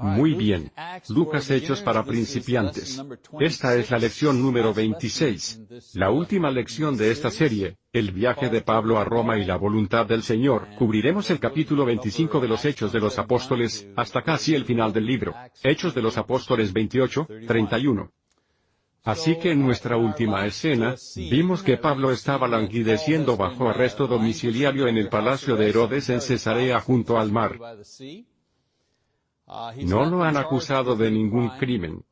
Muy bien. Lucas Hechos para principiantes. Esta es la lección número 26. La última lección de esta serie, el viaje de Pablo a Roma y la voluntad del Señor. Cubriremos el capítulo 25 de los Hechos de los Apóstoles, hasta casi el final del libro. Hechos de los Apóstoles 28, 31. Así que en nuestra última escena, vimos que Pablo estaba languideciendo bajo arresto domiciliario en el palacio de Herodes en Cesarea junto al mar. No lo han acusado de ningún crimen.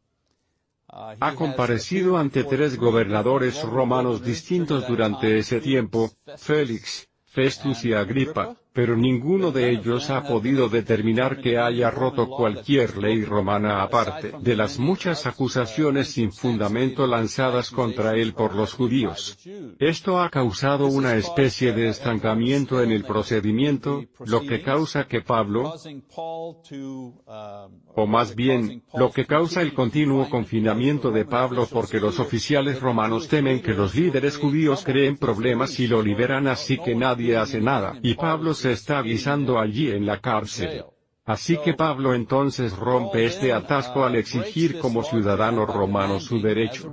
Ha comparecido ante tres gobernadores romanos distintos durante ese tiempo, Félix, Festus y Agripa, pero ninguno de ellos ha podido determinar que haya roto cualquier ley romana aparte de las muchas acusaciones sin fundamento lanzadas contra él por los judíos. Esto ha causado una especie de estancamiento en el procedimiento, lo que causa que Pablo, o más bien, lo que causa el continuo confinamiento de Pablo porque los oficiales romanos temen que los líderes judíos creen problemas y lo liberan así que nadie hace nada, y Pablo se está avisando allí en la cárcel. Así que Pablo entonces rompe este atasco al exigir como ciudadano romano su derecho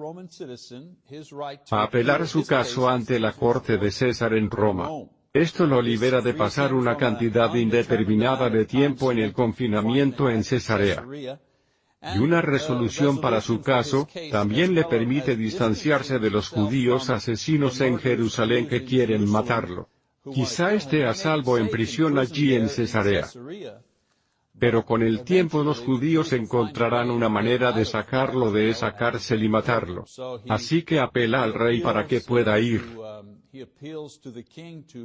a apelar su caso ante la corte de César en Roma. Esto lo libera de pasar una cantidad indeterminada de tiempo en el confinamiento en Cesarea. Y una resolución para su caso, también le permite distanciarse de los judíos asesinos en Jerusalén que quieren matarlo. Quizá esté a salvo en prisión allí en Cesarea. Pero con el tiempo los judíos encontrarán una manera de sacarlo de esa cárcel y matarlo. Así que apela al rey para que pueda ir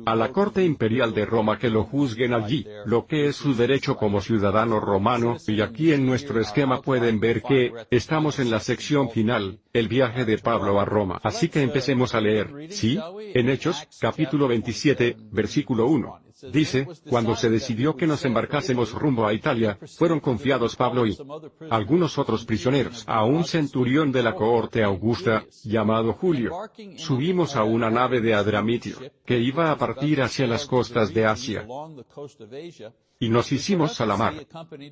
a la corte imperial de Roma que lo juzguen allí, lo que es su derecho como ciudadano romano, y aquí en nuestro esquema pueden ver que, estamos en la sección final, el viaje de Pablo a Roma. Así que empecemos a leer, ¿sí? En Hechos, capítulo 27, versículo 1. Dice, cuando se decidió que nos embarcásemos rumbo a Italia, fueron confiados Pablo y algunos otros prisioneros a un centurión de la cohorte augusta, llamado Julio. Subimos a una nave de Adramitio, que iba a partir hacia las costas de Asia. Y nos hicimos a la mar.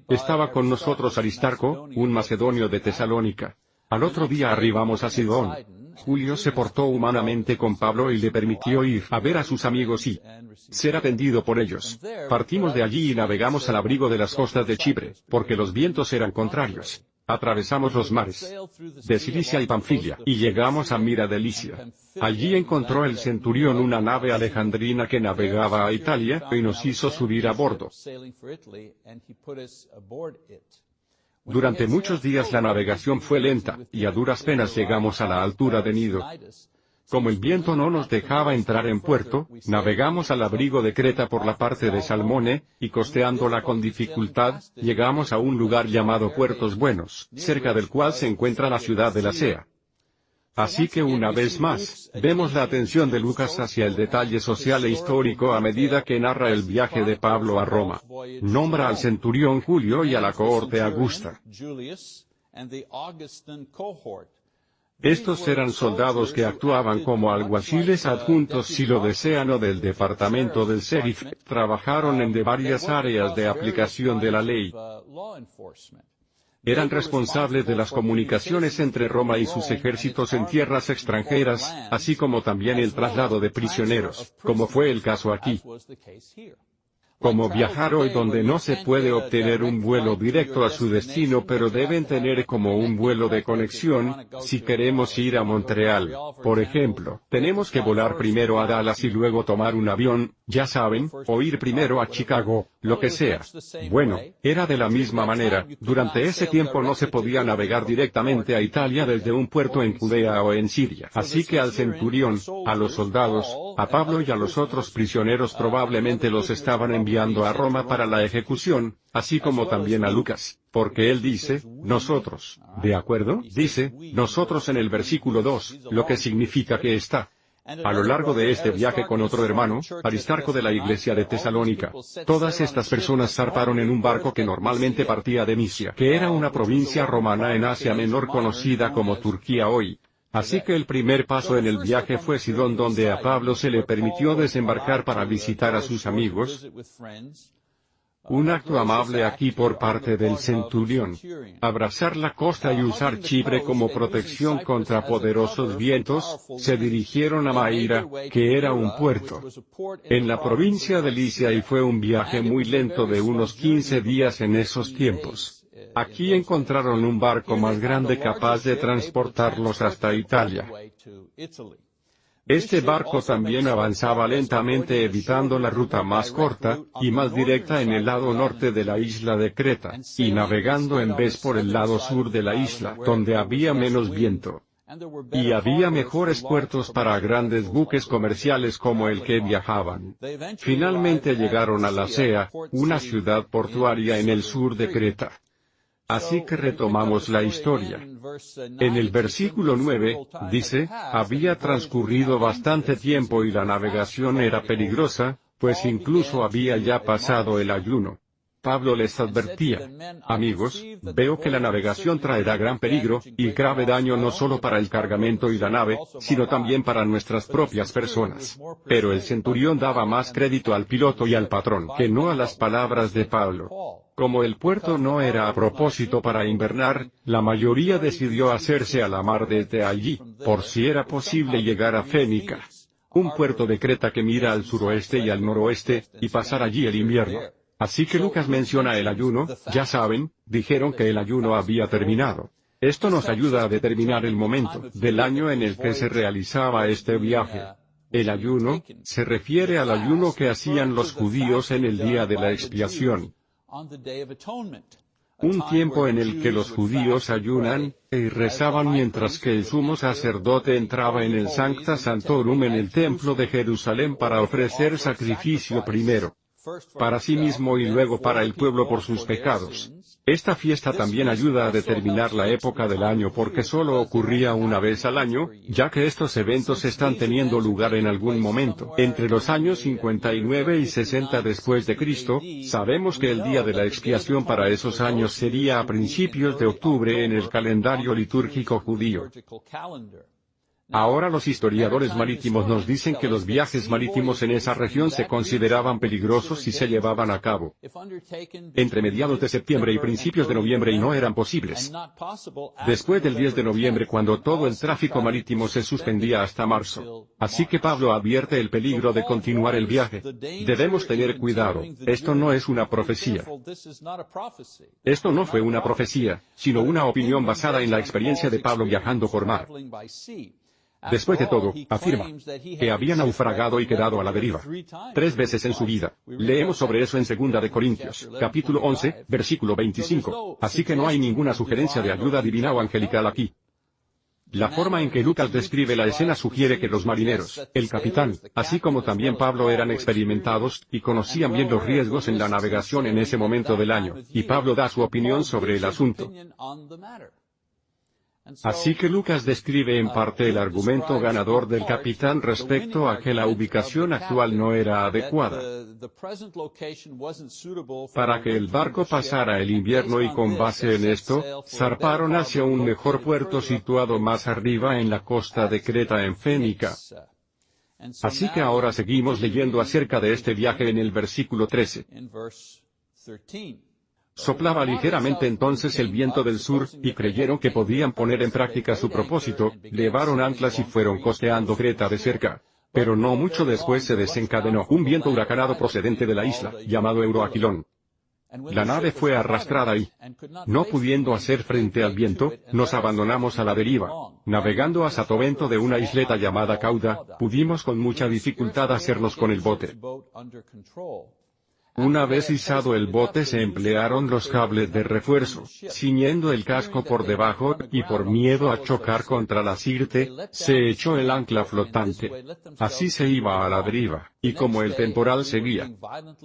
Estaba con nosotros Aristarco, un macedonio de Tesalónica. Al otro día arribamos a Sidón. Julio se portó humanamente con Pablo y le permitió ir a ver a sus amigos y ser atendido por ellos. Partimos de allí y navegamos al abrigo de las costas de Chipre, porque los vientos eran contrarios. Atravesamos los mares de Cilicia y Pamfilia, y llegamos a Mira de Licia. Allí encontró el centurión una nave alejandrina que navegaba a Italia, y nos hizo subir a bordo. Durante muchos días la navegación fue lenta, y a duras penas llegamos a la altura de Nido. Como el viento no nos dejaba entrar en puerto, navegamos al abrigo de Creta por la parte de Salmone, y costeándola con dificultad, llegamos a un lugar llamado Puertos Buenos, cerca del cual se encuentra la ciudad de la Sea. Así que una vez más, vemos la atención de Lucas hacia el detalle social e histórico a medida que narra el viaje de Pablo a Roma. Nombra al centurión Julio y a la cohorte Augusta. Estos eran soldados que actuaban como alguaciles adjuntos si lo desean o del departamento del sheriff, trabajaron en de varias áreas de aplicación de la ley eran responsables de las comunicaciones entre Roma y sus ejércitos en tierras extranjeras, así como también el traslado de prisioneros, como fue el caso aquí como viajar hoy donde no se puede obtener un vuelo directo a su destino pero deben tener como un vuelo de conexión, si queremos ir a Montreal, por ejemplo, tenemos que volar primero a Dallas y luego tomar un avión, ya saben, o ir primero a Chicago, lo que sea. Bueno, era de la misma manera, durante ese tiempo no se podía navegar directamente a Italia desde un puerto en Judea o en Siria. Así que al centurión, a los soldados, a Pablo y a los otros prisioneros probablemente los estaban a Roma para la ejecución, así como también a Lucas, porque él dice, nosotros, ¿de acuerdo? Dice, nosotros en el versículo 2, lo que significa que está. A lo largo de este viaje con otro hermano, Aristarco de la iglesia de Tesalónica, todas estas personas zarparon en un barco que normalmente partía de Misia, que era una provincia romana en Asia Menor conocida como Turquía hoy, Así que el primer paso en el viaje fue Sidón donde a Pablo se le permitió desembarcar para visitar a sus amigos. Un acto amable aquí por parte del centurión. Abrazar la costa y usar Chipre como protección contra poderosos vientos, se dirigieron a Maíra, que era un puerto en la provincia de Licia y fue un viaje muy lento de unos 15 días en esos tiempos. Aquí encontraron un barco más grande capaz de transportarlos hasta Italia. Este barco también avanzaba lentamente evitando la ruta más corta, y más directa en el lado norte de la isla de Creta, y navegando en vez por el lado sur de la isla, donde había menos viento. Y había mejores puertos para grandes buques comerciales como el que viajaban. Finalmente llegaron a la Sea, una ciudad portuaria en el sur de Creta. Así que retomamos la historia. En el versículo 9, dice, había transcurrido bastante tiempo y la navegación era peligrosa, pues incluso había ya pasado el ayuno. Pablo les advertía, amigos, veo que la navegación traerá gran peligro, y grave daño no solo para el cargamento y la nave, sino también para nuestras propias personas. Pero el centurión daba más crédito al piloto y al patrón que no a las palabras de Pablo. Como el puerto no era a propósito para invernar, la mayoría decidió hacerse a la mar desde allí, por si era posible llegar a Fénica. Un puerto de Creta que mira al suroeste y al noroeste, y pasar allí el invierno. Así que Lucas menciona el ayuno, ya saben, dijeron que el ayuno había terminado. Esto nos ayuda a determinar el momento del año en el que se realizaba este viaje. El ayuno, se refiere al ayuno que hacían los judíos en el día de la expiación. Un tiempo en el que los judíos ayunan, y rezaban mientras que el sumo sacerdote entraba en el Sancta Santorum en el templo de Jerusalén para ofrecer sacrificio primero para sí mismo y luego para el pueblo por sus pecados. Esta fiesta también ayuda a determinar la época del año porque solo ocurría una vez al año, ya que estos eventos están teniendo lugar en algún momento. Entre los años 59 y 60 después de Cristo, sabemos que el día de la expiación para esos años sería a principios de octubre en el calendario litúrgico judío. Ahora los historiadores marítimos nos dicen que los viajes marítimos en esa región se consideraban peligrosos si se llevaban a cabo entre mediados de septiembre y principios de noviembre y no eran posibles. Después del 10 de noviembre cuando todo el tráfico marítimo se suspendía hasta marzo. Así que Pablo advierte el peligro de continuar el viaje. Debemos tener cuidado, esto no es una profecía. Esto no fue una profecía, sino una opinión basada en la experiencia de Pablo viajando por mar. Después de todo, afirma que había naufragado y quedado a la deriva. Tres veces en su vida. Leemos sobre eso en 2 de Corintios, capítulo 11, versículo 25. Así que no hay ninguna sugerencia de ayuda divina o angelical aquí. La forma en que Lucas describe la escena sugiere que los marineros, el capitán, así como también Pablo eran experimentados, y conocían bien los riesgos en la navegación en ese momento del año, y Pablo da su opinión sobre el asunto. Así que Lucas describe en parte el argumento ganador del capitán respecto a que la ubicación actual no era adecuada. para que el barco pasara el invierno y con base en esto, zarparon hacia un mejor puerto situado más arriba en la costa de Creta en Fénica. Así que ahora seguimos leyendo acerca de este viaje en el versículo 13. Soplaba ligeramente entonces el viento del sur, y creyeron que podían poner en práctica su propósito, llevaron anclas y fueron costeando Creta de cerca. Pero no mucho después se desencadenó un viento huracanado procedente de la isla, llamado Euroaquilón. La nave fue arrastrada y, no pudiendo hacer frente al viento, nos abandonamos a la deriva. Navegando a Satovento de una isleta llamada Cauda, pudimos con mucha dificultad hacernos con el bote. Una vez izado el bote se emplearon los cables de refuerzo, ciñendo el casco por debajo, y por miedo a chocar contra la sirte, se echó el ancla flotante. Así se iba a la deriva, y como el temporal seguía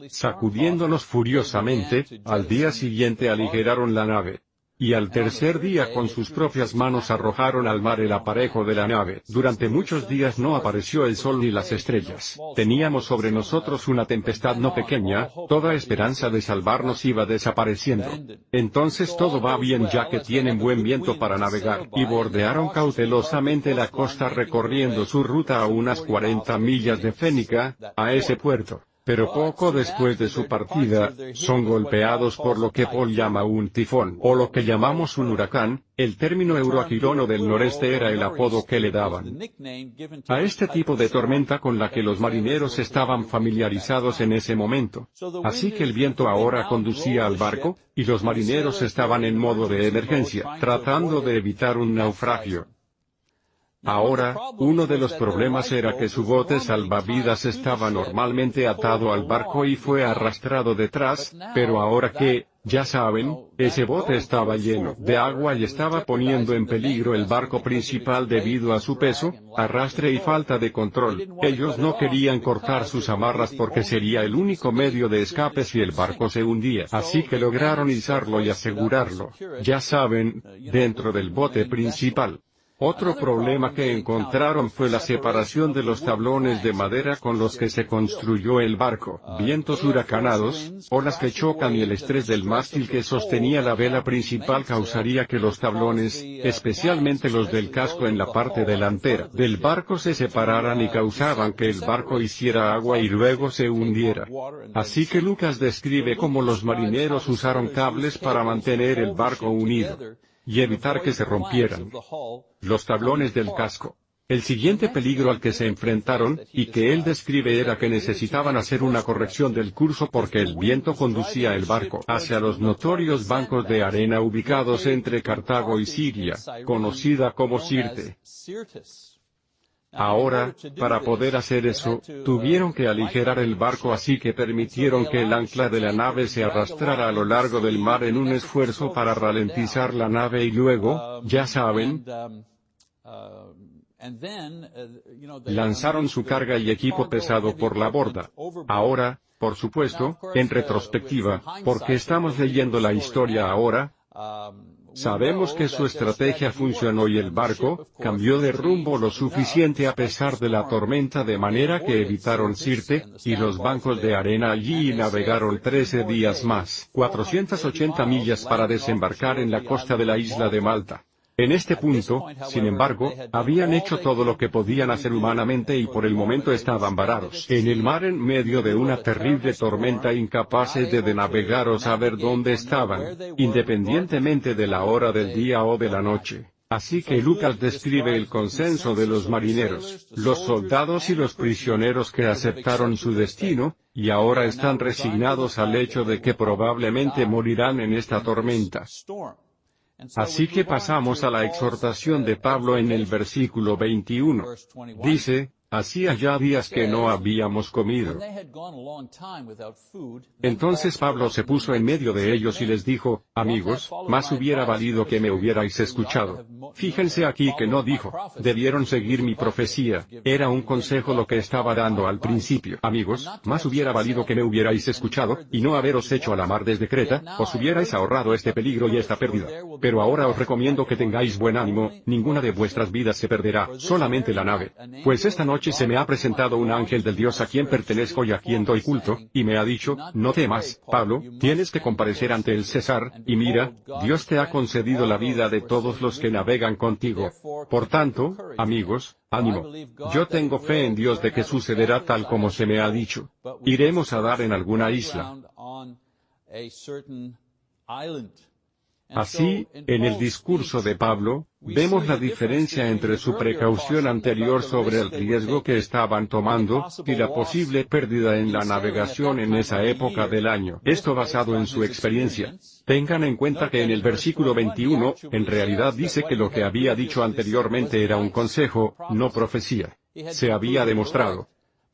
sacudiéndonos furiosamente, al día siguiente aligeraron la nave y al tercer día con sus propias manos arrojaron al mar el aparejo de la nave. Durante muchos días no apareció el sol ni las estrellas. Teníamos sobre nosotros una tempestad no pequeña, toda esperanza de salvarnos iba desapareciendo. Entonces todo va bien ya que tienen buen viento para navegar, y bordearon cautelosamente la costa recorriendo su ruta a unas 40 millas de Fénica, a ese puerto. Pero poco después de su partida, son golpeados por lo que Paul llama un tifón, o lo que llamamos un huracán, el término euroaquilono del noreste era el apodo que le daban a este tipo de tormenta con la que los marineros estaban familiarizados en ese momento. Así que el viento ahora conducía al barco, y los marineros estaban en modo de emergencia, tratando de evitar un naufragio. Ahora, uno de los problemas era que su bote salvavidas estaba normalmente atado al barco y fue arrastrado detrás, pero ahora que, ya saben, ese bote estaba lleno de agua y estaba poniendo en peligro el barco principal debido a su peso, arrastre y falta de control. Ellos no querían cortar sus amarras porque sería el único medio de escape si el barco se hundía. Así que lograron izarlo y asegurarlo, ya saben, dentro del bote principal. Otro problema que encontraron fue la separación de los tablones de madera con los que se construyó el barco, vientos huracanados, olas que chocan y el estrés del mástil que sostenía la vela principal causaría que los tablones, especialmente los del casco en la parte delantera del barco se separaran y causaban que el barco hiciera agua y luego se hundiera. Así que Lucas describe cómo los marineros usaron cables para mantener el barco unido y evitar que se rompieran los tablones del casco. El siguiente peligro al que se enfrentaron, y que él describe era que necesitaban hacer una corrección del curso porque el viento conducía el barco hacia los notorios bancos de arena ubicados entre Cartago y Siria, conocida como Sirte. Ahora, para poder hacer eso, tuvieron que aligerar el barco así que permitieron que el ancla de la nave se arrastrara a lo largo del mar en un esfuerzo para ralentizar la nave y luego, ya saben, lanzaron su carga y equipo pesado por la borda. Ahora, por supuesto, en retrospectiva, porque estamos leyendo la historia ahora, Sabemos que su estrategia funcionó y el barco, cambió de rumbo lo suficiente a pesar de la tormenta de manera que evitaron Sirte, y los bancos de arena allí y navegaron 13 días más, 480 millas para desembarcar en la costa de la isla de Malta. En este punto, sin embargo, habían hecho todo lo que podían hacer humanamente y por el momento estaban varados en el mar en medio de una terrible tormenta incapaces de, navegar o saber dónde estaban, independientemente de la hora del día o de la noche. Así que Lucas describe el consenso de los marineros, los soldados y los prisioneros que aceptaron su destino, y ahora están resignados al hecho de que probablemente morirán en esta tormenta. Así que pasamos a la exhortación de Pablo en el versículo 21. Dice, Hacía ya días que no habíamos comido. Entonces Pablo se puso en medio de ellos y les dijo, amigos, más hubiera valido que me hubierais escuchado. Fíjense aquí que no dijo, debieron seguir mi profecía, era un consejo lo que estaba dando al principio. Amigos, más hubiera valido que me hubierais escuchado, y no haberos hecho a la mar desde Creta, os hubierais ahorrado este peligro y esta pérdida. Pero ahora os recomiendo que tengáis buen ánimo, ninguna de vuestras vidas se perderá, solamente la nave. Pues esta noche se me ha presentado un ángel del Dios a quien pertenezco y a quien doy culto, y me ha dicho, no temas, Pablo, tienes que comparecer ante el César, y mira, Dios te ha concedido la vida de todos los que navegan contigo. Por tanto, amigos, ánimo. Yo tengo fe en Dios de que sucederá tal como se me ha dicho. Iremos a dar en alguna isla. Así, en el discurso de Pablo, vemos la diferencia entre su precaución anterior sobre el riesgo que estaban tomando, y la posible pérdida en la navegación en esa época del año. Esto basado en su experiencia. Tengan en cuenta que en el versículo 21, en realidad dice que lo que había dicho anteriormente era un consejo, no profecía. Se había demostrado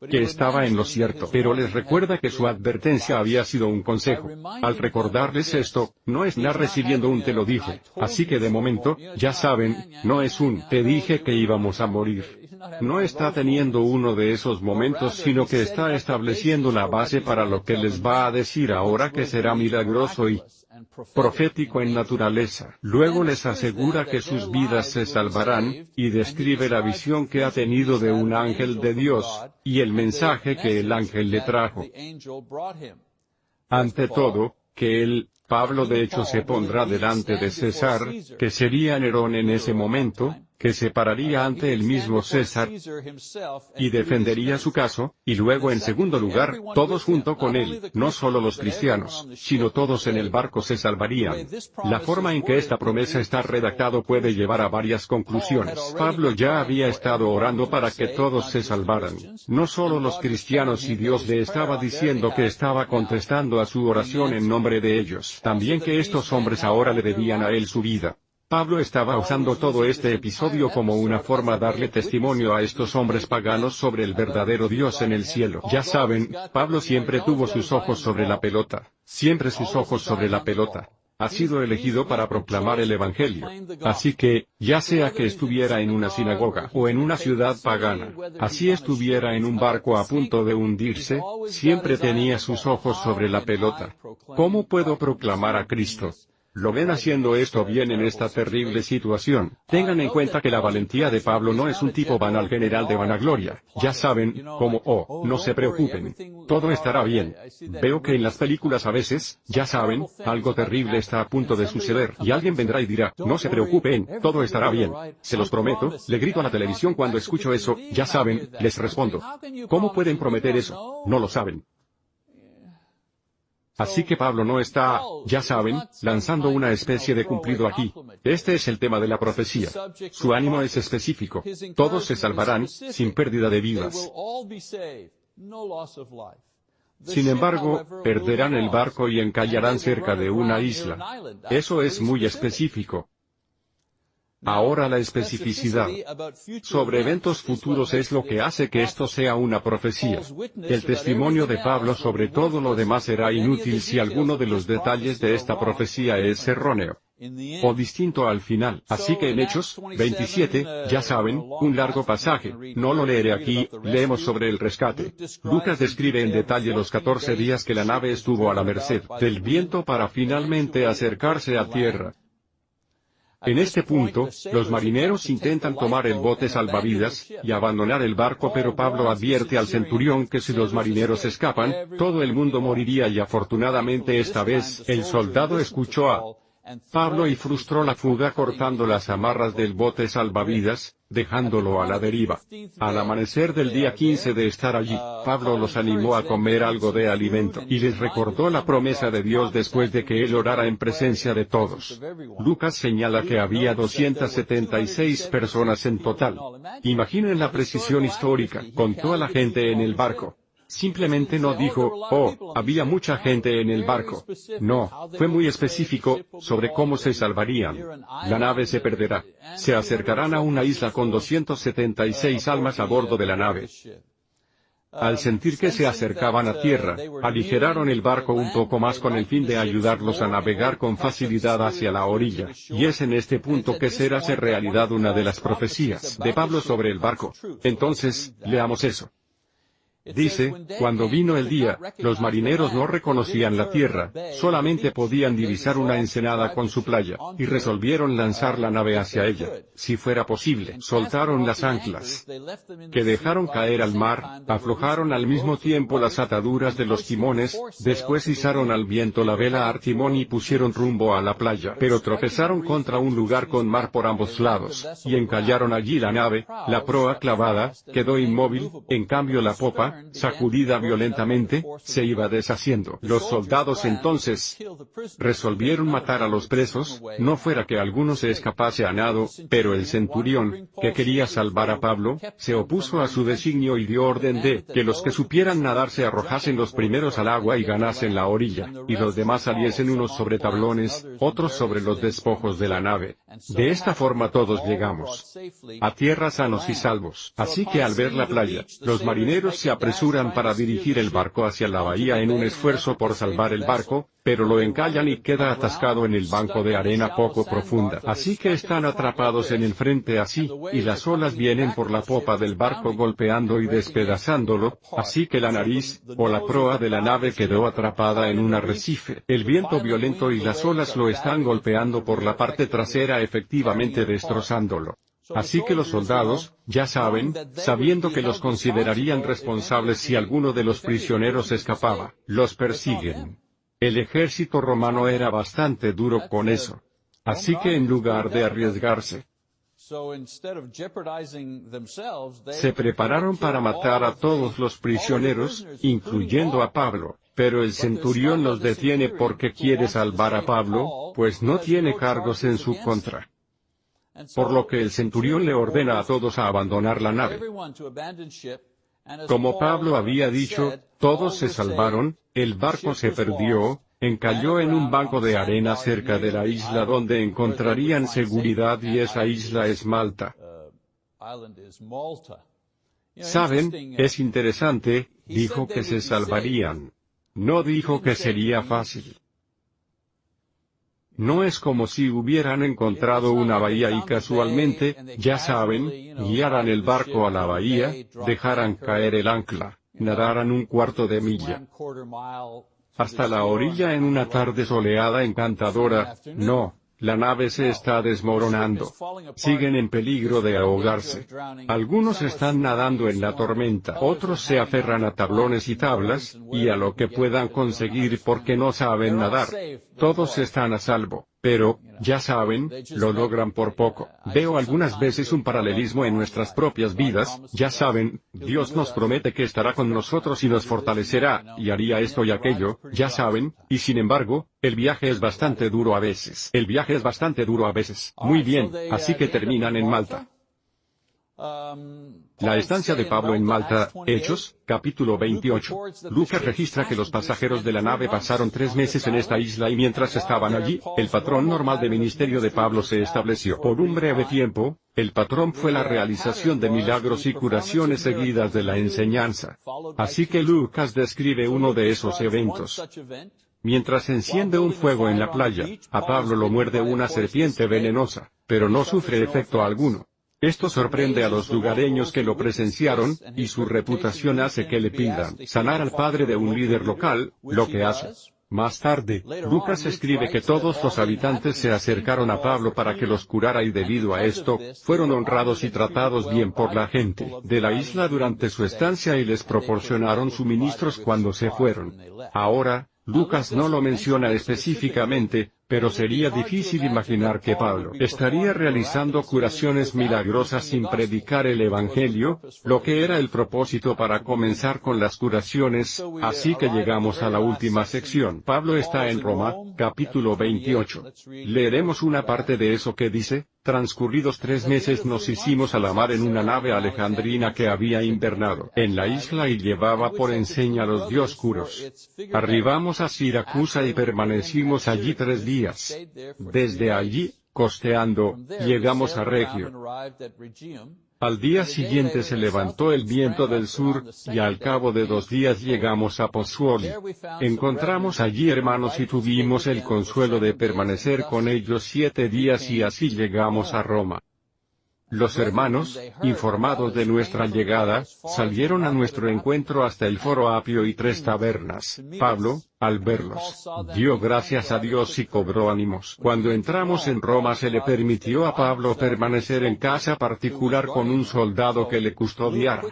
que estaba en lo cierto, pero les recuerda que su advertencia había sido un consejo. Al recordarles esto, no es nada recibiendo un te lo dije, así que de momento, ya saben, no es un te dije que íbamos a morir. No está teniendo uno de esos momentos sino que está estableciendo la base para lo que les va a decir ahora que será milagroso y profético en naturaleza. Luego les asegura que sus vidas se salvarán, y describe la visión que ha tenido de un ángel de Dios, y el mensaje que el ángel le trajo. Ante todo, que él, Pablo de hecho se pondrá delante de César, que sería Nerón en ese momento, que se pararía ante el mismo César y defendería su caso, y luego en segundo lugar, todos junto con él, no solo los cristianos, sino todos en el barco se salvarían. La forma en que esta promesa está redactado puede llevar a varias conclusiones. Pablo ya había estado orando para que todos se salvaran, no solo los cristianos y Dios le estaba diciendo que estaba contestando a su oración en nombre de ellos, también que estos hombres ahora le debían a él su vida. Pablo estaba usando todo este episodio como una forma de darle testimonio a estos hombres paganos sobre el verdadero Dios en el cielo. Ya saben, Pablo siempre tuvo sus ojos sobre la pelota, siempre sus ojos sobre la pelota. Ha sido elegido para proclamar el Evangelio. Así que, ya sea que estuviera en una sinagoga o en una ciudad pagana, así estuviera en un barco a punto de hundirse, siempre tenía sus ojos sobre la pelota. ¿Cómo puedo proclamar a Cristo? Lo ven haciendo esto bien en esta terrible situación. Tengan en cuenta que la valentía de Pablo no es un tipo banal general de vanagloria. Ya saben, como, oh, no se preocupen. Todo estará bien. Veo que en las películas a veces, ya saben, algo terrible está a punto de suceder, y alguien vendrá y dirá, no se preocupen, todo estará bien. Se los prometo, le grito a la televisión cuando escucho eso, ya saben, les respondo. ¿Cómo pueden prometer eso? No lo saben. Así que Pablo no está, ya saben, lanzando una especie de cumplido aquí. Este es el tema de la profecía. Su ánimo es específico. Todos se salvarán, sin pérdida de vidas. Sin embargo, perderán el barco y encallarán cerca de una isla. Eso es muy específico. Ahora la especificidad sobre eventos futuros es lo que hace que esto sea una profecía. El testimonio de Pablo sobre todo lo demás será inútil si alguno de los detalles de esta profecía es erróneo o distinto al final. Así que en Hechos 27, ya saben, un largo pasaje, no lo leeré aquí, leemos sobre el rescate. Lucas describe en detalle los 14 días que la nave estuvo a la merced del viento para finalmente acercarse a tierra. En este punto, los marineros intentan tomar el bote salvavidas, y abandonar el barco pero Pablo advierte al centurión que si los marineros escapan, todo el mundo moriría y afortunadamente esta vez, el soldado escuchó a Pablo y frustró la fuga cortando las amarras del bote salvavidas, dejándolo a la deriva. Al amanecer del día 15 de estar allí, Pablo los animó a comer algo de alimento y les recordó la promesa de Dios después de que él orara en presencia de todos. Lucas señala que había 276 personas en total. Imaginen la precisión histórica, con toda la gente en el barco. Simplemente no dijo, oh, había mucha gente en el barco. No, fue muy específico, sobre cómo se salvarían. La nave se perderá. Se acercarán a una isla con 276 almas a bordo de la nave. Al sentir que se acercaban a tierra, aligeraron el barco un poco más con el fin de ayudarlos a navegar con facilidad hacia la orilla, y es en este punto que será ser realidad una de las profecías de Pablo sobre el barco. Entonces, leamos eso. Dice, cuando vino el día, los marineros no reconocían la tierra, solamente podían divisar una ensenada con su playa, y resolvieron lanzar la nave hacia ella, si fuera posible. Soltaron las anclas, que dejaron caer al mar, aflojaron al mismo tiempo las ataduras de los timones, después izaron al viento la vela a timón y pusieron rumbo a la playa, pero tropezaron contra un lugar con mar por ambos lados, y encallaron allí la nave, la proa clavada, quedó inmóvil, en cambio la popa, sacudida violentamente, se iba deshaciendo. Los soldados entonces resolvieron matar a los presos, no fuera que alguno se escapase a nado, pero el centurión, que quería salvar a Pablo, se opuso a su designio y dio orden de que los que supieran nadar se arrojasen los primeros al agua y ganasen la orilla, y los demás saliesen unos sobre tablones, otros sobre los despojos de la nave. De esta forma todos llegamos a tierra sanos y salvos. Así que al ver la playa, los marineros se apresuran para dirigir el barco hacia la bahía en un esfuerzo por salvar el barco, pero lo encallan y queda atascado en el banco de arena poco profunda. Así que están atrapados en el frente así, y las olas vienen por la popa del barco golpeando y despedazándolo, así que la nariz, o la proa de la nave quedó atrapada en un arrecife. El viento violento y las olas lo están golpeando por la parte trasera efectivamente destrozándolo. Así que los soldados, ya saben, sabiendo que los considerarían responsables si alguno de los prisioneros escapaba, los persiguen. El ejército romano era bastante duro con eso. Así que en lugar de arriesgarse, Se prepararon para matar a todos los prisioneros, incluyendo a Pablo, pero el centurión los detiene porque quiere salvar a Pablo, pues no tiene cargos en su contra. Por lo que el centurión le ordena a todos a abandonar la nave. Como Pablo había dicho, todos se salvaron, el barco se perdió, encalló en un banco de arena cerca de la isla donde encontrarían seguridad y esa isla es Malta. Saben, es interesante, dijo que se salvarían. No dijo que sería fácil. No es como si hubieran encontrado una bahía y casualmente, ya saben, guiaran el barco a la bahía, dejaran caer el ancla, nadaran un cuarto de milla. Hasta la orilla en una tarde soleada encantadora, no, la nave se está desmoronando. Siguen en peligro de ahogarse. Algunos están nadando en la tormenta, otros se aferran a tablones y tablas, y a lo que puedan conseguir porque no saben nadar. Todos están a salvo. Pero, ya saben, lo logran por poco. Veo algunas veces un paralelismo en nuestras propias vidas, ya saben, Dios nos promete que estará con nosotros y nos fortalecerá, y haría esto y aquello, ya saben, y sin embargo, el viaje es bastante duro a veces. El viaje es bastante duro a veces. Muy bien, así que terminan en Malta. La estancia de Pablo en Malta, Hechos, capítulo 28. Lucas registra que los pasajeros de la nave pasaron tres meses en esta isla y mientras estaban allí, el patrón normal de ministerio de Pablo se estableció. Por un breve tiempo, el patrón fue la realización de milagros y curaciones seguidas de la enseñanza. Así que Lucas describe uno de esos eventos. Mientras enciende un fuego en la playa, a Pablo lo muerde una serpiente venenosa, pero no sufre efecto alguno. Esto sorprende a los lugareños que lo presenciaron, y su reputación hace que le pidan sanar al padre de un líder local, lo que hace. Más tarde, Lucas escribe que todos los habitantes se acercaron a Pablo para que los curara y debido a esto, fueron honrados y tratados bien por la gente de la isla durante su estancia y les proporcionaron suministros cuando se fueron. Ahora, Lucas no lo menciona específicamente, pero sería difícil imaginar que Pablo estaría realizando curaciones milagrosas sin predicar el Evangelio, lo que era el propósito para comenzar con las curaciones, así que llegamos a la última sección. Pablo está en Roma, capítulo 28. Leeremos una parte de eso que dice, Transcurridos tres meses nos hicimos a la mar en una nave alejandrina que había invernado en la isla y llevaba por enseña los dioscuros. Arribamos a Siracusa y permanecimos allí tres días. Desde allí, costeando, llegamos a Regio. Al día siguiente se levantó el viento del sur, y al cabo de dos días llegamos a Pozzuoli. Encontramos allí hermanos y tuvimos el consuelo de permanecer con ellos siete días y así llegamos a Roma. Los hermanos, informados de nuestra llegada, salieron a nuestro encuentro hasta el foro Apio y tres tabernas. Pablo, al verlos, dio gracias a Dios y cobró ánimos. Cuando entramos en Roma se le permitió a Pablo permanecer en casa particular con un soldado que le custodiara.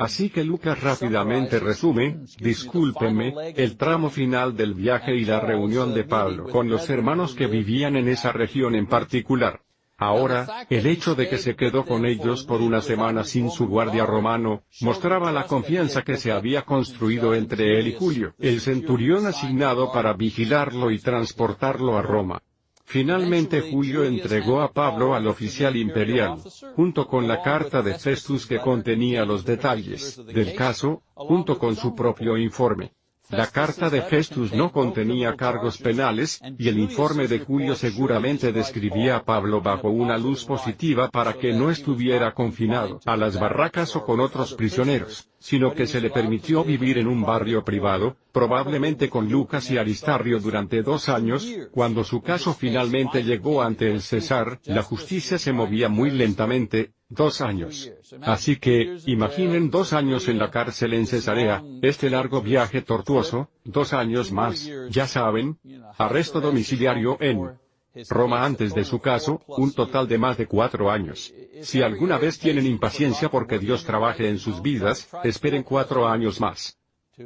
Así que Lucas rápidamente resume, discúlpeme, el tramo final del viaje y la reunión de Pablo con los hermanos que vivían en esa región en particular. Ahora, el hecho de que se quedó con ellos por una semana sin su guardia romano, mostraba la confianza que se había construido entre él y Julio, el centurión asignado para vigilarlo y transportarlo a Roma. Finalmente Julio entregó a Pablo al oficial imperial, junto con la carta de Festus que contenía los detalles del caso, junto con su propio informe. La carta de Festus no contenía cargos penales, y el informe de Julio seguramente describía a Pablo bajo una luz positiva para que no estuviera confinado a las barracas o con otros prisioneros, sino que se le permitió vivir en un barrio privado, probablemente con Lucas y Aristarrio durante dos años, cuando su caso finalmente llegó ante el César, la justicia se movía muy lentamente, Dos años. Así que, imaginen dos años en la cárcel en Cesarea, este largo viaje tortuoso, dos años más, ya saben, arresto domiciliario en Roma antes de su caso, un total de más de cuatro años. Si alguna vez tienen impaciencia porque Dios trabaje en sus vidas, esperen cuatro años más.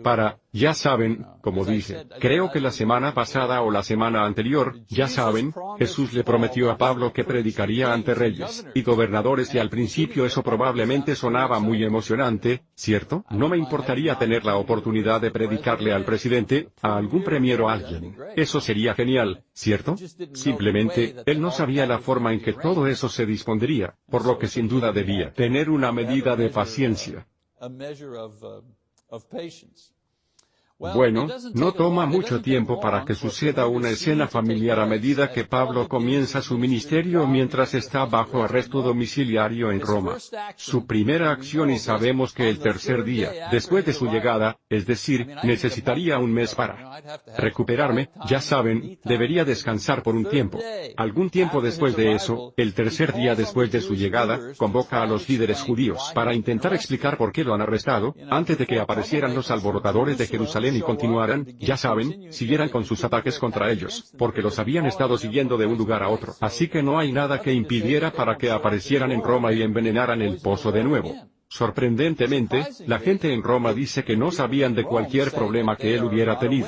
Para, ya saben, como dije, creo que la semana pasada o la semana anterior, ya saben, Jesús le prometió a Pablo que predicaría ante reyes y gobernadores y al principio eso probablemente sonaba muy emocionante, ¿cierto? No me importaría tener la oportunidad de predicarle al presidente, a algún premier o a alguien. Eso sería genial, ¿cierto? Simplemente, él no sabía la forma en que todo eso se dispondría, por lo que sin duda debía tener una medida de paciencia. of patience. Bueno, no toma mucho tiempo para que suceda una escena familiar a medida que Pablo comienza su ministerio mientras está bajo arresto domiciliario en Roma. Su primera acción y sabemos que el tercer día, después de su llegada, es decir, necesitaría un mes para recuperarme, ya saben, debería descansar por un tiempo. Algún tiempo después de eso, el tercer día después de su llegada, convoca a los líderes judíos para intentar explicar por qué lo han arrestado, antes de que aparecieran los alborotadores de Jerusalén y continuaran, ya saben, siguieran con sus ataques contra ellos, porque los habían estado siguiendo de un lugar a otro. Así que no hay nada que impidiera para que aparecieran en Roma y envenenaran el pozo de nuevo. Sorprendentemente, la gente en Roma dice que no sabían de cualquier problema que él hubiera tenido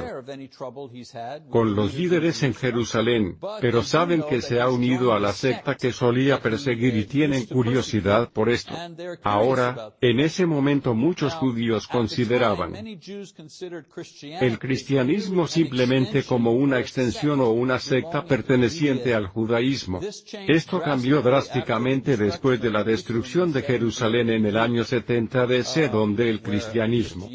con los líderes en Jerusalén, pero saben que se ha unido a la secta que solía perseguir y tienen curiosidad por esto. Ahora, en ese momento muchos judíos consideraban el cristianismo simplemente como una extensión o una secta perteneciente al judaísmo. Esto cambió drásticamente después de la destrucción de Jerusalén en el año año 70 DC donde el cristianismo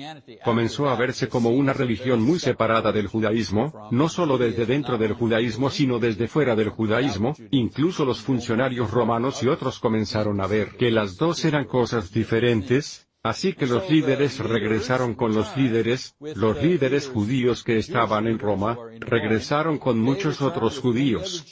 comenzó a verse como una religión muy separada del judaísmo, no solo desde dentro del judaísmo sino desde fuera del judaísmo, incluso los funcionarios romanos y otros comenzaron a ver que las dos eran cosas diferentes, Así que los líderes regresaron con los líderes, los líderes judíos que estaban en Roma, regresaron con muchos otros judíos.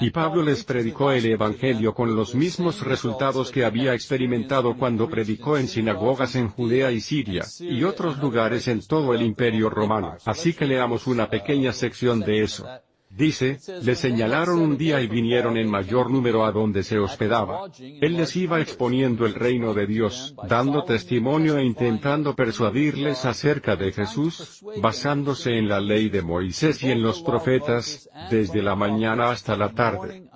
Y Pablo les predicó el Evangelio con los mismos resultados que había experimentado cuando predicó en sinagogas en Judea y Siria, y otros lugares en todo el imperio romano. Así que leamos una pequeña sección de eso. Dice, le señalaron un día y vinieron en mayor número a donde se hospedaba. Él les iba exponiendo el reino de Dios, dando testimonio e intentando persuadirles acerca de Jesús, basándose en la ley de Moisés y en los profetas, desde la mañana hasta la tarde.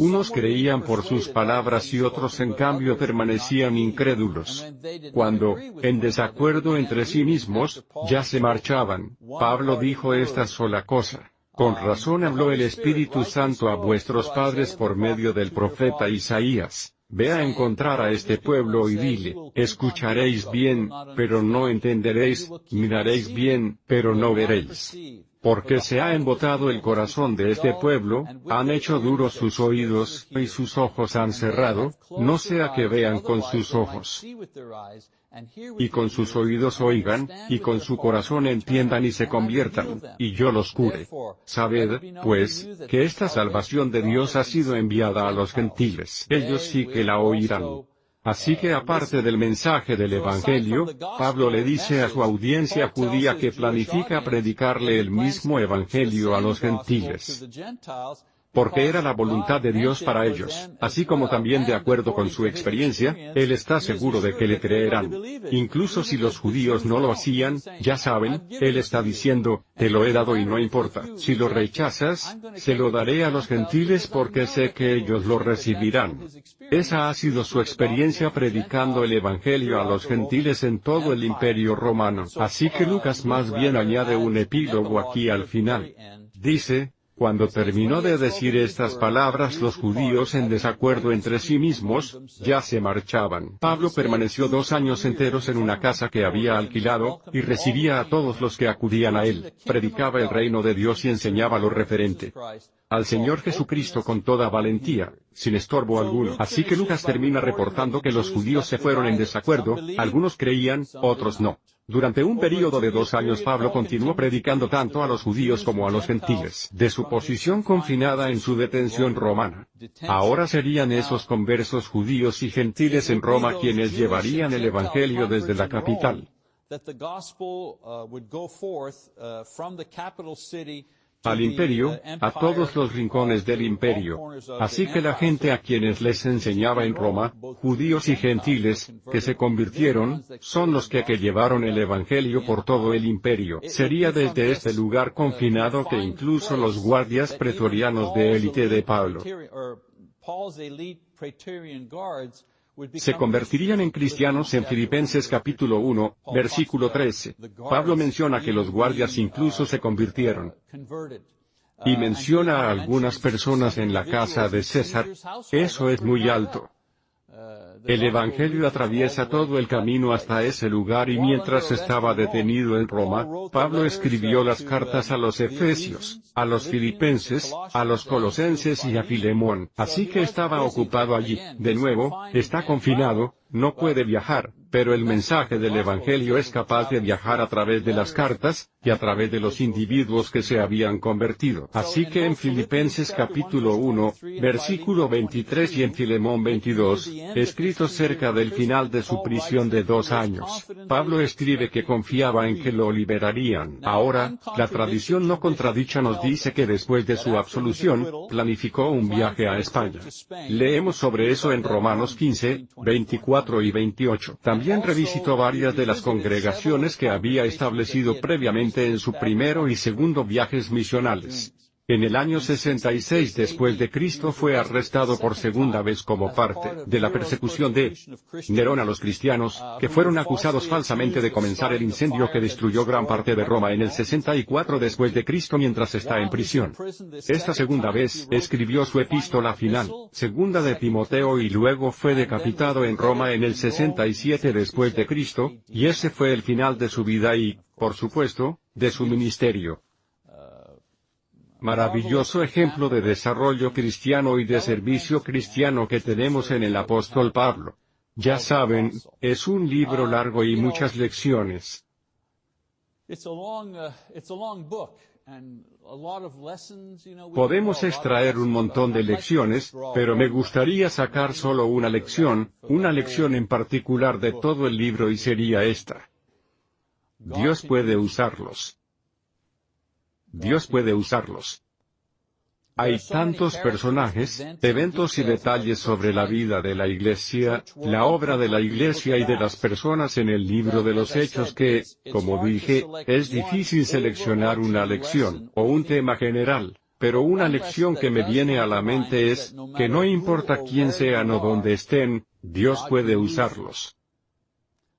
Unos creían por sus palabras y otros en cambio permanecían incrédulos. Cuando, en desacuerdo entre sí mismos, ya se marchaban, Pablo dijo esta sola cosa. Con razón habló el Espíritu Santo a vuestros padres por medio del profeta Isaías. Ve a encontrar a este pueblo y dile, escucharéis bien, pero no entenderéis, miraréis bien, pero no veréis porque se ha embotado el corazón de este pueblo, han hecho duros sus oídos, y sus ojos han cerrado, no sea que vean con sus ojos, y con sus oídos oigan, y con su corazón entiendan y se conviertan, y yo los cure. Sabed, pues, que esta salvación de Dios ha sido enviada a los gentiles. Ellos sí que la oirán. Así que aparte del mensaje del Evangelio, Pablo le dice a su audiencia judía que planifica predicarle el mismo Evangelio a los gentiles porque era la voluntad de Dios para ellos, así como también de acuerdo con su experiencia, él está seguro de que le creerán. Incluso si los judíos no lo hacían, ya saben, él está diciendo, te lo he dado y no importa. Si lo rechazas, se lo daré a los gentiles porque sé que ellos lo recibirán. Esa ha sido su experiencia predicando el Evangelio a los gentiles en todo el imperio romano. Así que Lucas más bien añade un epílogo aquí al final. Dice, cuando terminó de decir estas palabras los judíos en desacuerdo entre sí mismos, ya se marchaban. Pablo permaneció dos años enteros en una casa que había alquilado, y recibía a todos los que acudían a él, predicaba el reino de Dios y enseñaba lo referente al Señor Jesucristo con toda valentía, sin estorbo alguno. Así que Lucas termina reportando que los judíos se fueron en desacuerdo, algunos creían, otros no. Durante un período de dos años Pablo continuó predicando tanto a los judíos como a los gentiles, de su posición confinada en su detención romana. Ahora serían esos conversos judíos y gentiles en Roma quienes llevarían el Evangelio desde la capital al imperio, a todos los rincones del imperio. Así que la gente a quienes les enseñaba en Roma, judíos y gentiles, que se convirtieron, son los que, que llevaron el Evangelio por todo el imperio. Sería desde este lugar confinado que incluso los guardias pretorianos de élite de Pablo se convertirían en cristianos en Filipenses capítulo 1, versículo 13. Pablo menciona que los guardias incluso se convirtieron. Y menciona a algunas personas en la casa de César. Eso es muy alto. El Evangelio atraviesa todo el camino hasta ese lugar y mientras estaba detenido en Roma, Pablo escribió las cartas a los Efesios, a los Filipenses, a los Colosenses y a Filemón. Así que estaba ocupado allí. De nuevo, está confinado, no puede viajar, pero el mensaje del Evangelio es capaz de viajar a través de las cartas, y a través de los individuos que se habían convertido. Así que en Filipenses capítulo 1, versículo 23 y en Filemón 22, escritos cerca del final de su prisión de dos años, Pablo escribe que confiaba en que lo liberarían. Ahora, la tradición no contradicha nos dice que después de su absolución, planificó un viaje a España. Leemos sobre eso en Romanos 15, 24 y 28. También revisitó varias de las congregaciones que había establecido previamente en su primero y segundo viajes misionales. En el año 66 después de Cristo fue arrestado por segunda vez como parte de la persecución de Nerón a los cristianos, que fueron acusados falsamente de comenzar el incendio que destruyó gran parte de Roma en el 64 después de Cristo mientras está en prisión. Esta segunda vez escribió su epístola final, segunda de Timoteo y luego fue decapitado en Roma en el 67 después de Cristo, y ese fue el final de su vida y, por supuesto, de su ministerio maravilloso ejemplo de desarrollo cristiano y de servicio cristiano que tenemos en el apóstol Pablo. Ya saben, es un libro largo y muchas lecciones. Podemos extraer un montón de lecciones, pero me gustaría sacar solo una lección, una lección en particular de todo el libro y sería esta. Dios puede usarlos. Dios puede usarlos. Hay tantos personajes, eventos y detalles sobre la vida de la Iglesia, la obra de la Iglesia y de las personas en el libro de los Hechos que, como dije, es difícil seleccionar una lección, o un tema general. Pero una lección que me viene a la mente es, que no importa quién sean o dónde estén, Dios puede usarlos.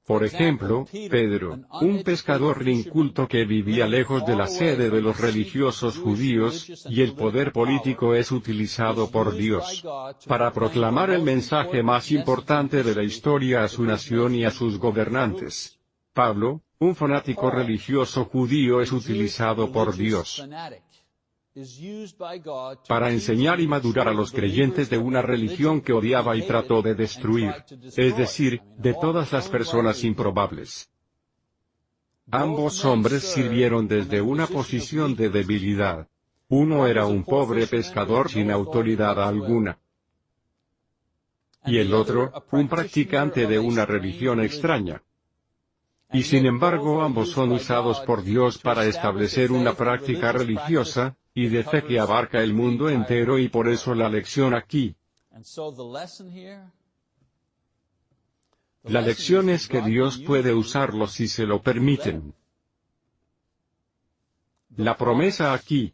Por ejemplo, Pedro, un pescador inculto que vivía lejos de la sede de los religiosos judíos, y el poder político es utilizado por Dios para proclamar el mensaje más importante de la historia a su nación y a sus gobernantes. Pablo, un fanático religioso judío es utilizado por Dios para enseñar y madurar a los creyentes de una religión que odiaba y trató de destruir, es decir, de todas las personas improbables. Ambos hombres sirvieron desde una posición de debilidad. Uno era un pobre pescador sin autoridad alguna. Y el otro, un practicante de una religión extraña. Y sin embargo ambos son usados por Dios para establecer una práctica religiosa, y de fe que abarca el mundo entero y por eso la lección aquí. La lección es que Dios puede usarlos si se lo permiten. La promesa aquí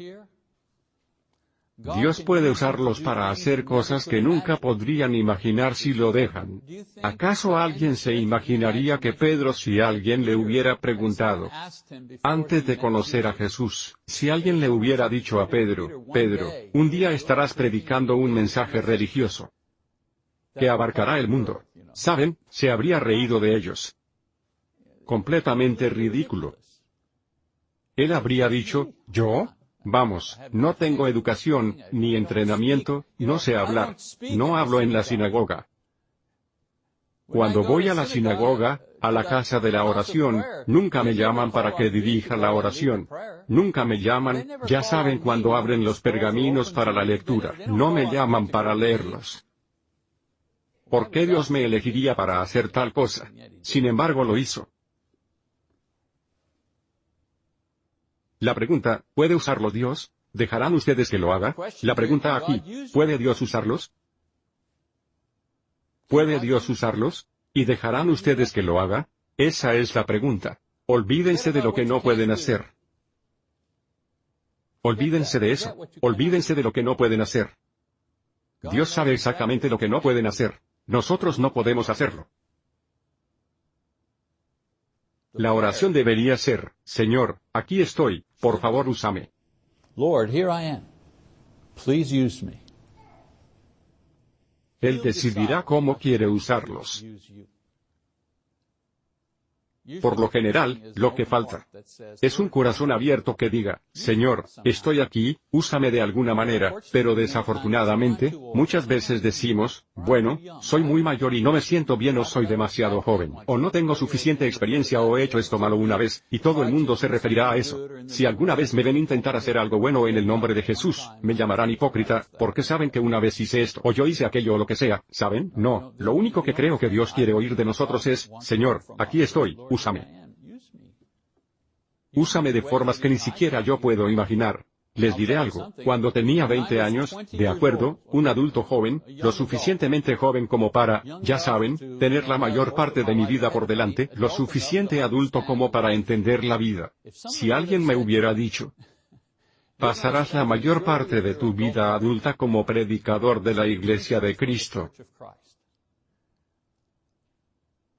Dios puede usarlos para hacer cosas que nunca podrían imaginar si lo dejan. ¿Acaso alguien se imaginaría que Pedro si alguien le hubiera preguntado antes de conocer a Jesús, si alguien le hubiera dicho a Pedro, Pedro, un día estarás predicando un mensaje religioso que abarcará el mundo? ¿Saben? Se habría reído de ellos. Completamente ridículo. Él habría dicho, ¿yo? Vamos, no tengo educación, ni entrenamiento, no sé hablar, no hablo en la sinagoga. Cuando voy a la sinagoga, a la casa de la oración, nunca me llaman para que dirija la oración. Nunca me llaman, ya saben cuando abren los pergaminos para la lectura, no me llaman para leerlos. ¿Por qué Dios me elegiría para hacer tal cosa? Sin embargo lo hizo. La pregunta, ¿puede usarlo Dios? ¿Dejarán ustedes que lo haga? La pregunta aquí, ¿puede Dios usarlos? ¿Puede Dios usarlos? ¿Y dejarán ustedes que lo haga? Esa es la pregunta. Olvídense de lo que no pueden hacer. Olvídense de eso. Olvídense de lo que no pueden hacer. Dios sabe exactamente lo que no pueden hacer. Nosotros no podemos hacerlo. La oración debería ser, Señor, aquí estoy, por favor úsame. Lord, here I am. Please use me. Él decidirá cómo quiere usarlos. Por lo general, lo que falta es un corazón abierto que diga, Señor, estoy aquí, úsame de alguna manera, pero desafortunadamente, muchas veces decimos, bueno, soy muy mayor y no me siento bien o soy demasiado joven, o no tengo suficiente experiencia o he hecho esto malo una vez, y todo el mundo se referirá a eso. Si alguna vez me ven intentar hacer algo bueno en el nombre de Jesús, me llamarán hipócrita, porque saben que una vez hice esto o yo hice aquello o lo que sea, ¿saben? No, lo único que creo que Dios quiere oír de nosotros es, Señor, aquí estoy, úsame. Úsame de formas que ni siquiera yo puedo imaginar. Les diré algo, cuando tenía 20 años, de acuerdo, un adulto joven, lo suficientemente joven como para, ya saben, tener la mayor parte de mi vida por delante, lo suficiente adulto como para entender la vida. Si alguien me hubiera dicho, pasarás la mayor parte de tu vida adulta como predicador de la Iglesia de Cristo,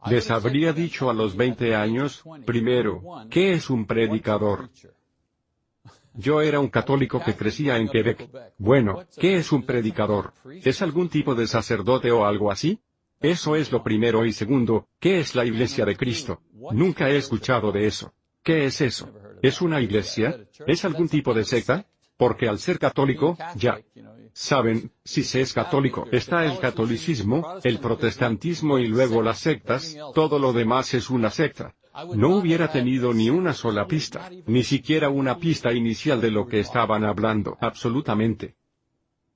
les habría dicho a los 20 años, primero, ¿qué es un predicador? Yo era un católico que crecía en Quebec. Bueno, ¿qué es un predicador? ¿Es algún tipo de sacerdote o algo así? Eso es lo primero y segundo, ¿qué es la iglesia de Cristo? Nunca he escuchado de eso. ¿Qué es eso? ¿Es una iglesia? ¿Es algún tipo de secta? Porque al ser católico, ya, Saben, si se es católico, está el catolicismo, el protestantismo y luego las sectas, todo lo demás es una secta. No hubiera tenido ni una sola pista, ni siquiera una pista inicial de lo que estaban hablando, absolutamente.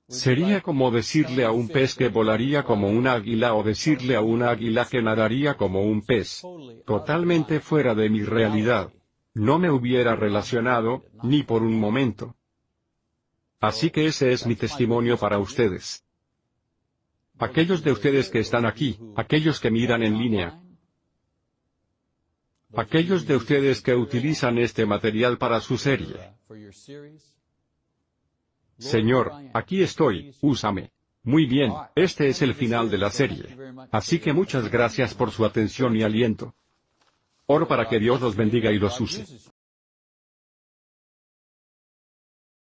Sería como decirle a un pez que volaría como un águila o decirle a un águila que nadaría como un pez. Totalmente fuera de mi realidad. No me hubiera relacionado, ni por un momento. Así que ese es mi testimonio para ustedes. Aquellos de ustedes que están aquí, aquellos que miran en línea, aquellos de ustedes que utilizan este material para su serie. Señor, aquí estoy, úsame. Muy bien, este es el final de la serie. Así que muchas gracias por su atención y aliento. Oro para que Dios los bendiga y los use.